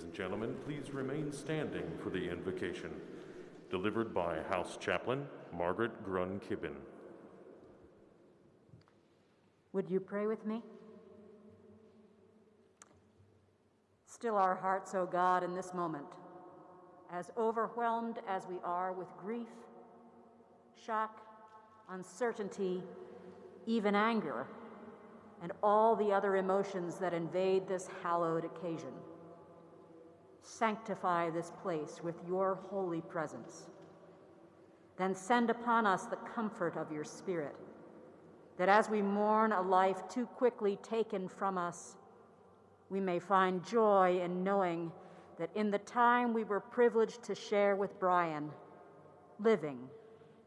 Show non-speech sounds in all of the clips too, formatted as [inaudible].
Ladies and gentlemen, please remain standing for the invocation, delivered by House Chaplain Margaret Grun Kibben. Would you pray with me? Still our hearts, O God, in this moment, as overwhelmed as we are with grief, shock, uncertainty, even anger, and all the other emotions that invade this hallowed occasion. Sanctify this place with your holy presence. Then send upon us the comfort of your Spirit, that as we mourn a life too quickly taken from us, we may find joy in knowing that in the time we were privileged to share with Brian, living,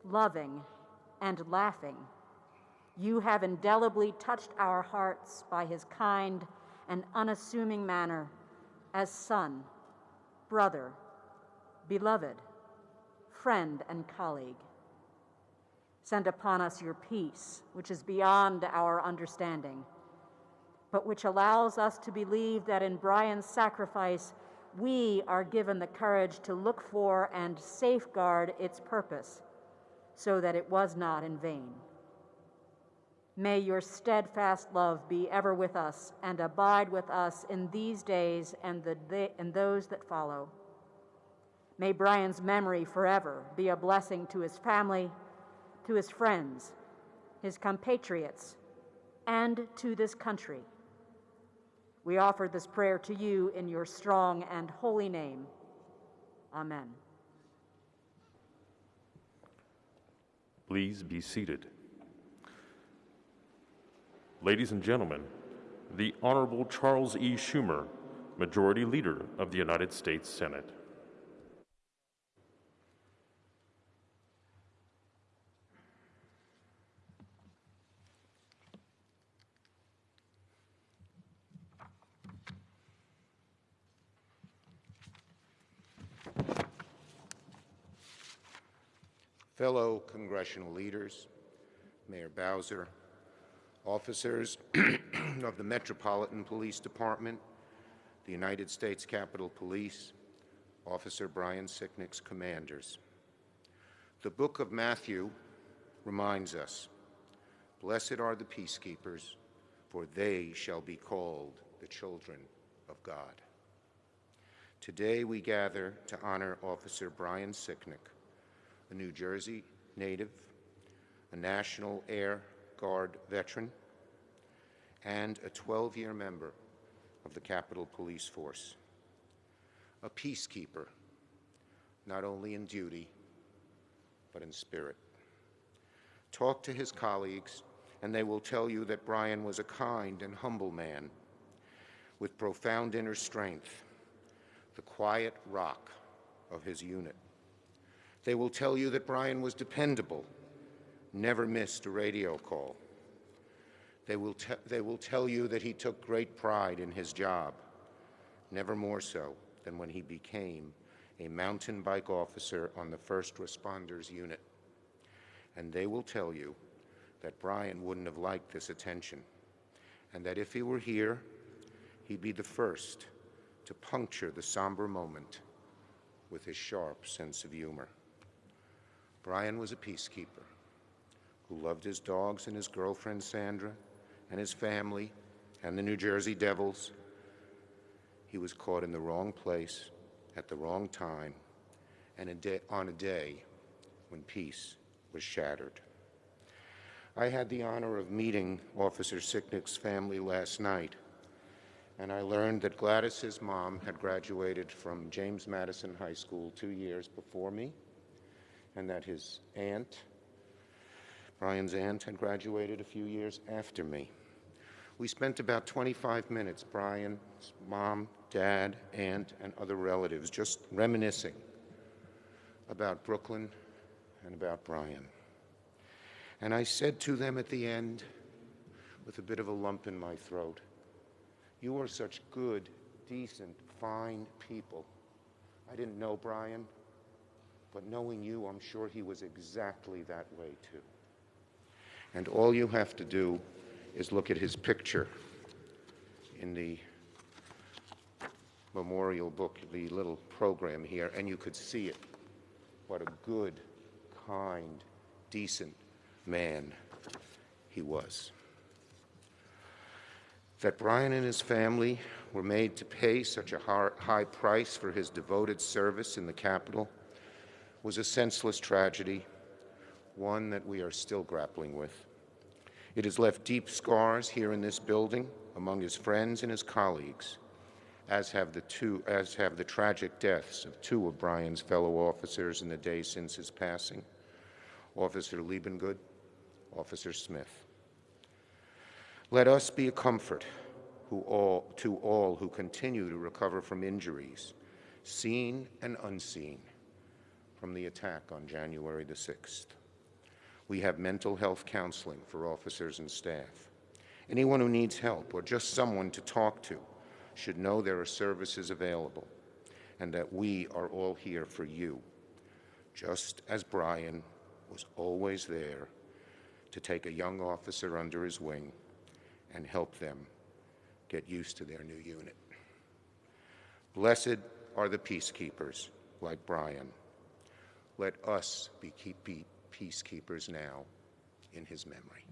loving, and laughing, you have indelibly touched our hearts by his kind and unassuming manner as son, brother, beloved, friend, and colleague. Send upon us your peace, which is beyond our understanding, but which allows us to believe that in Brian's sacrifice, we are given the courage to look for and safeguard its purpose so that it was not in vain. May your steadfast love be ever with us and abide with us in these days and, the, and those that follow. May Brian's memory forever be a blessing to his family, to his friends, his compatriots, and to this country. We offer this prayer to you in your strong and holy name. Amen. Please be seated. Ladies and gentlemen, the Honorable Charles E. Schumer, Majority Leader of the United States Senate. fellow congressional leaders, Mayor Bowser, officers [clears throat] of the Metropolitan Police Department, the United States Capitol Police, Officer Brian Sicknick's commanders. The book of Matthew reminds us, Blessed are the peacekeepers, for they shall be called the children of God. Today we gather to honor Officer Brian Sicknick, a New Jersey native, a National Air Guard veteran, and a 12-year member of the Capitol Police Force. A peacekeeper, not only in duty, but in spirit. Talk to his colleagues, and they will tell you that Brian was a kind and humble man with profound inner strength, the quiet rock of his unit. They will tell you that Brian was dependable, never missed a radio call. They will, they will tell you that he took great pride in his job, never more so than when he became a mountain bike officer on the first responders unit. And they will tell you that Brian wouldn't have liked this attention, and that if he were here, he'd be the first to puncture the somber moment with his sharp sense of humor. Brian was a peacekeeper who loved his dogs and his girlfriend Sandra and his family and the New Jersey Devils. He was caught in the wrong place at the wrong time and a day, on a day when peace was shattered. I had the honor of meeting Officer Sicknick's family last night, and I learned that Gladys's mom had graduated from James Madison High School two years before me, and that his aunt, Brian's aunt, had graduated a few years after me. We spent about 25 minutes, Brian's mom, dad, aunt, and other relatives, just reminiscing about Brooklyn and about Brian. And I said to them at the end, with a bit of a lump in my throat, you are such good, decent, fine people. I didn't know Brian. But knowing you, I'm sure he was exactly that way too. And all you have to do is look at his picture in the memorial book, the little program here, and you could see it. What a good, kind, decent man he was. That Brian and his family were made to pay such a high price for his devoted service in the Capitol was a senseless tragedy, one that we are still grappling with. It has left deep scars here in this building among his friends and his colleagues, as have the two as have the tragic deaths of two of Brian's fellow officers in the days since his passing, Officer Liebengood, Officer Smith. Let us be a comfort all, to all who continue to recover from injuries, seen and unseen, from the attack on January the 6th. We have mental health counseling for officers and staff. Anyone who needs help or just someone to talk to should know there are services available and that we are all here for you, just as Brian was always there to take a young officer under his wing and help them get used to their new unit. Blessed are the peacekeepers like Brian. Let us be, keep, be peacekeepers now in his memory.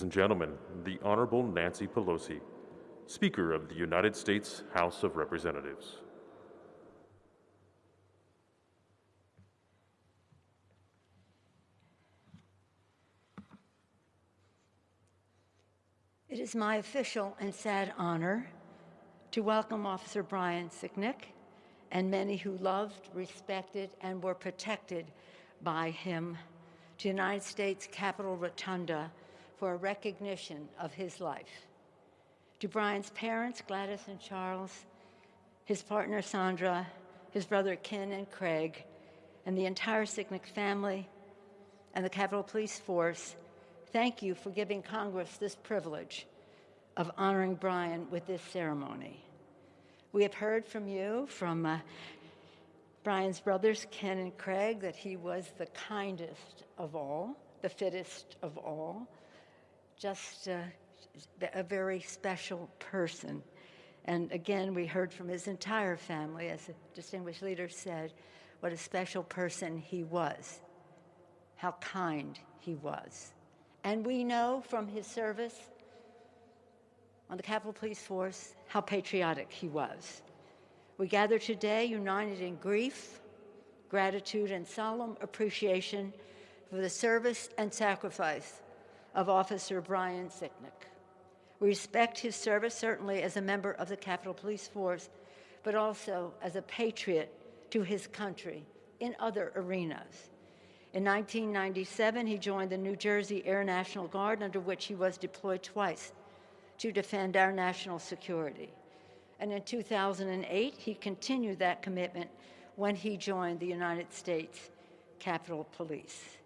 Ladies and gentlemen, the Honorable Nancy Pelosi, Speaker of the United States House of Representatives. It is my official and sad honor to welcome Officer Brian Sicknick and many who loved, respected, and were protected by him to United States Capitol Rotunda for a recognition of his life. To Brian's parents, Gladys and Charles, his partner Sandra, his brother Ken and Craig, and the entire Sicknick family and the Capitol Police Force, thank you for giving Congress this privilege of honoring Brian with this ceremony. We have heard from you, from uh, Brian's brothers, Ken and Craig, that he was the kindest of all, the fittest of all, just uh, a very special person. And again, we heard from his entire family, as the distinguished leader said, what a special person he was, how kind he was. And we know from his service on the Capitol Police Force how patriotic he was. We gather today united in grief, gratitude, and solemn appreciation for the service and sacrifice of Officer Brian Sicknick. We respect his service, certainly as a member of the Capitol Police Force, but also as a patriot to his country in other arenas. In 1997, he joined the New Jersey Air National Guard, under which he was deployed twice to defend our national security. And in 2008, he continued that commitment when he joined the United States Capitol Police.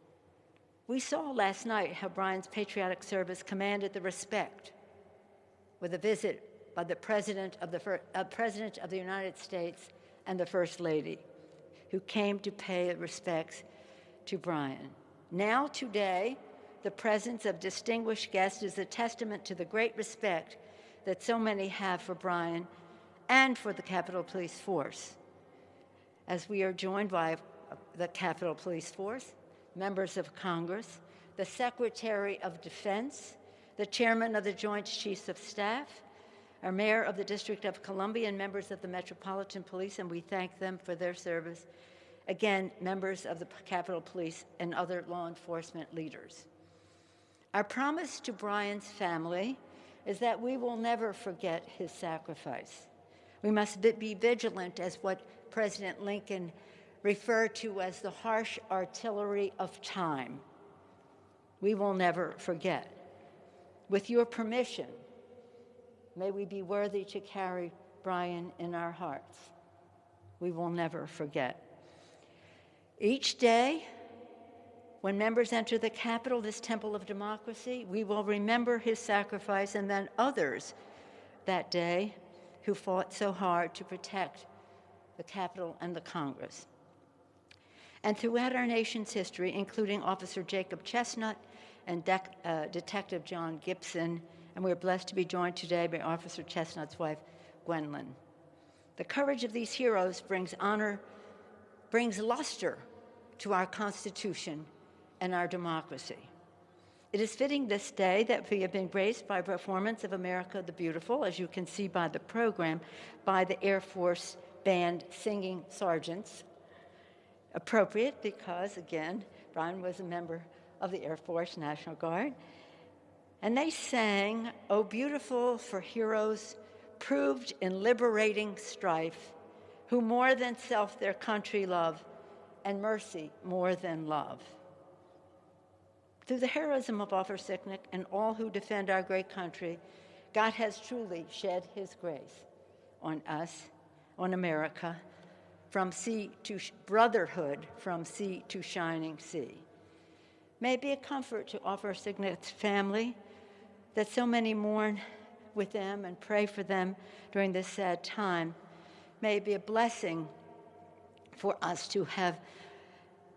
We saw last night how Brian's patriotic service commanded the respect with a visit by the President of the, uh, President of the United States and the First Lady, who came to pay respects to Brian. Now, today, the presence of distinguished guests is a testament to the great respect that so many have for Brian and for the Capitol Police Force. As we are joined by the Capitol Police Force, members of Congress, the Secretary of Defense, the chairman of the Joint Chiefs of Staff, our mayor of the District of Columbia, and members of the Metropolitan Police, and we thank them for their service. Again, members of the Capitol Police and other law enforcement leaders. Our promise to Brian's family is that we will never forget his sacrifice. We must be vigilant as what President Lincoln referred to as the harsh artillery of time. We will never forget. With your permission, may we be worthy to carry Brian in our hearts. We will never forget. Each day, when members enter the Capitol, this temple of democracy, we will remember his sacrifice and then others that day who fought so hard to protect the Capitol and the Congress. And throughout our nation's history, including Officer Jacob Chestnut and De uh, Detective John Gibson, and we're blessed to be joined today by Officer Chestnut's wife, Gwendolyn. The courage of these heroes brings honor, brings luster to our Constitution and our democracy. It is fitting this day that we have been graced by performance of America the Beautiful, as you can see by the program, by the Air Force Band Singing Sergeants. Appropriate because, again, Brian was a member of the Air Force National Guard. And they sang, Oh, beautiful for heroes proved in liberating strife, who more than self their country love, and mercy more than love. Through the heroism of Officer Sicknick and all who defend our great country, God has truly shed his grace on us, on America, from sea to brotherhood, from sea to shining sea may it be a comfort to offer Sicknick's family that so many mourn with them and pray for them during this sad time. May it be a blessing for us to have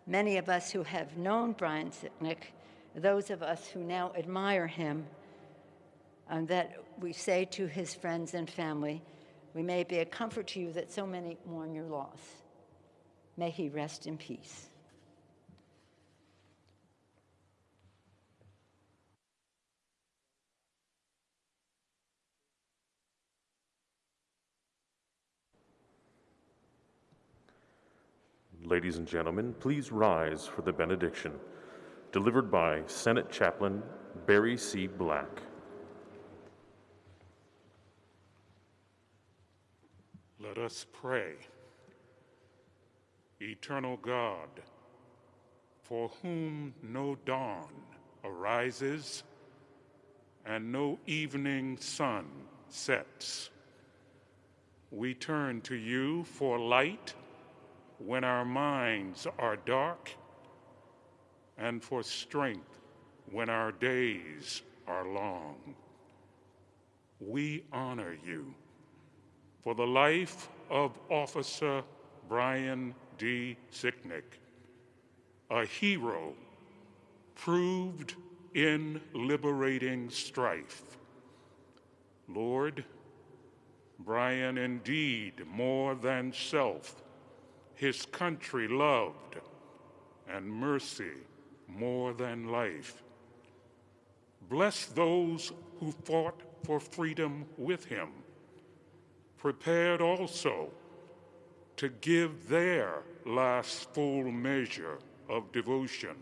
many of us who have known Brian Sicknick, those of us who now admire him, that we say to his friends and family, we may be a comfort to you that so many mourn your loss. May he rest in peace. Ladies and gentlemen, please rise for the benediction, delivered by Senate Chaplain Barry C. Black. Us pray. Eternal God, for whom no dawn arises and no evening sun sets, we turn to you for light when our minds are dark, and for strength when our days are long. We honor you for the life of Officer Brian D. Sicknick, a hero proved in liberating strife. Lord, Brian indeed more than self, his country loved, and mercy more than life. Bless those who fought for freedom with him, prepared also to give their last full measure of devotion.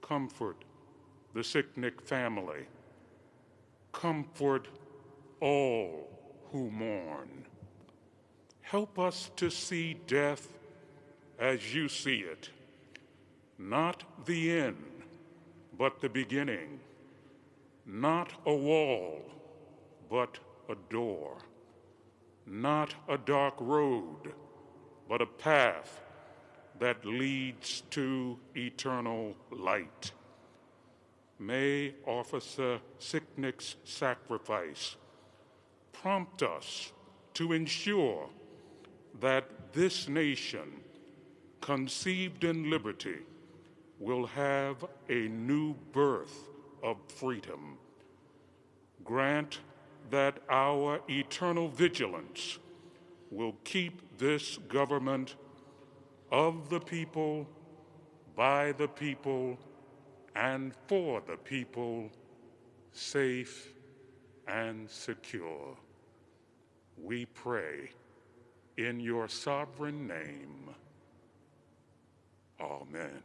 Comfort the Sicknick family. Comfort all who mourn. Help us to see death as you see it, not the end, but the beginning, not a wall, but a door, not a dark road, but a path that leads to eternal light. May Officer Sicknick's sacrifice prompt us to ensure that this nation, conceived in liberty, will have a new birth of freedom. Grant that our eternal vigilance will keep this government of the people, by the people, and for the people safe and secure. We pray in your sovereign name. Amen.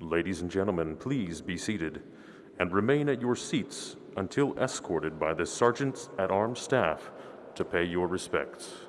Ladies and gentlemen, please be seated and remain at your seats until escorted by the Sergeants at Arms staff to pay your respects.